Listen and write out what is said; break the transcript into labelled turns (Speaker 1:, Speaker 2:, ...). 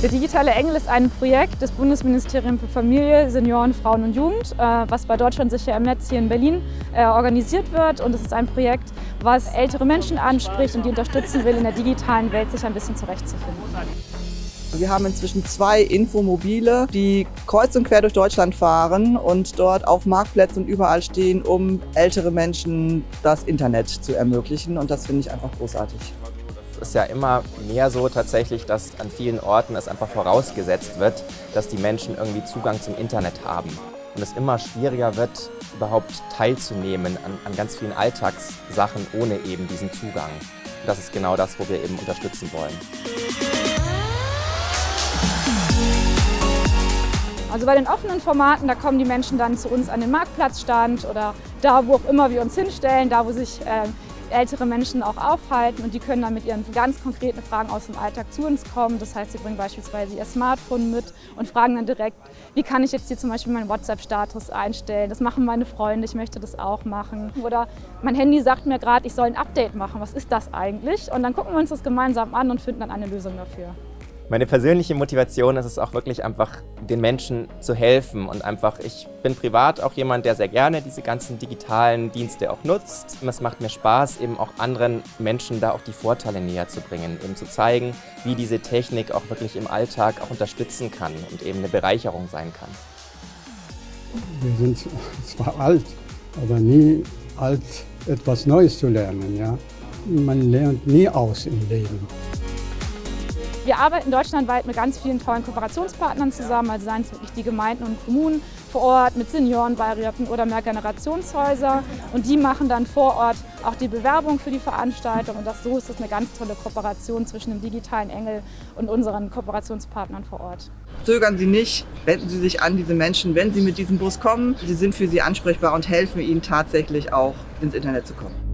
Speaker 1: Der digitale Engel ist ein Projekt des Bundesministeriums für Familie, Senioren, Frauen und Jugend, äh, was bei Deutschland sicher im Netz hier in Berlin äh, organisiert wird. Und es ist ein Projekt, was ältere Menschen anspricht und die unterstützen will, in der digitalen Welt sich ein bisschen zurechtzufinden.
Speaker 2: Wir haben inzwischen zwei Infomobile, die kreuz und quer durch Deutschland fahren und dort auf Marktplätzen und überall stehen, um ältere Menschen das Internet zu ermöglichen. Und das finde ich einfach großartig.
Speaker 3: Ist ja immer mehr so tatsächlich, dass an vielen Orten es einfach vorausgesetzt wird, dass die Menschen irgendwie Zugang zum Internet haben. Und es immer schwieriger wird, überhaupt teilzunehmen an, an ganz vielen Alltagssachen ohne eben diesen Zugang. Und das ist genau das, wo wir eben unterstützen wollen.
Speaker 1: Also bei den offenen Formaten, da kommen die Menschen dann zu uns an den Marktplatzstand oder da, wo auch immer wir uns hinstellen, da, wo sich äh, ältere Menschen auch aufhalten und die können dann mit ihren ganz konkreten Fragen aus dem Alltag zu uns kommen. Das heißt, sie bringen beispielsweise ihr Smartphone mit und fragen dann direkt, wie kann ich jetzt hier zum Beispiel meinen WhatsApp-Status einstellen? Das machen meine Freunde, ich möchte das auch machen. Oder mein Handy sagt mir gerade, ich soll ein Update machen. Was ist das eigentlich? Und dann gucken wir uns das gemeinsam an und finden dann eine Lösung dafür.
Speaker 3: Meine persönliche Motivation ist es auch wirklich einfach, den Menschen zu helfen und einfach, ich bin privat auch jemand, der sehr gerne diese ganzen digitalen Dienste auch nutzt. Es macht mir Spaß, eben auch anderen Menschen da auch die Vorteile näher zu bringen, eben zu zeigen, wie diese Technik auch wirklich im Alltag auch unterstützen kann und eben eine Bereicherung sein kann.
Speaker 4: Wir sind zwar alt, aber nie alt, etwas Neues zu lernen. Ja? Man lernt nie aus im Leben.
Speaker 1: Wir arbeiten deutschlandweit mit ganz vielen tollen Kooperationspartnern zusammen, also seien es wirklich die Gemeinden und Kommunen vor Ort mit Seniorenbeiräten oder Mehrgenerationshäuser. Und die machen dann vor Ort auch die Bewerbung für die Veranstaltung. Und das, so ist das eine ganz tolle Kooperation zwischen dem digitalen Engel und unseren Kooperationspartnern vor Ort.
Speaker 2: Zögern Sie nicht, wenden Sie sich an diese Menschen, wenn Sie mit diesem Bus kommen. Sie sind für Sie ansprechbar und helfen Ihnen tatsächlich auch ins Internet zu kommen.